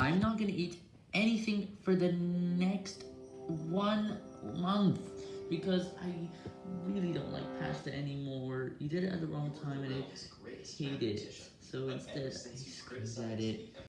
I'm not gonna eat anything for the next one month, because I really don't like pasta anymore. You did it at the wrong time and I hated it, so instead I screamed at it.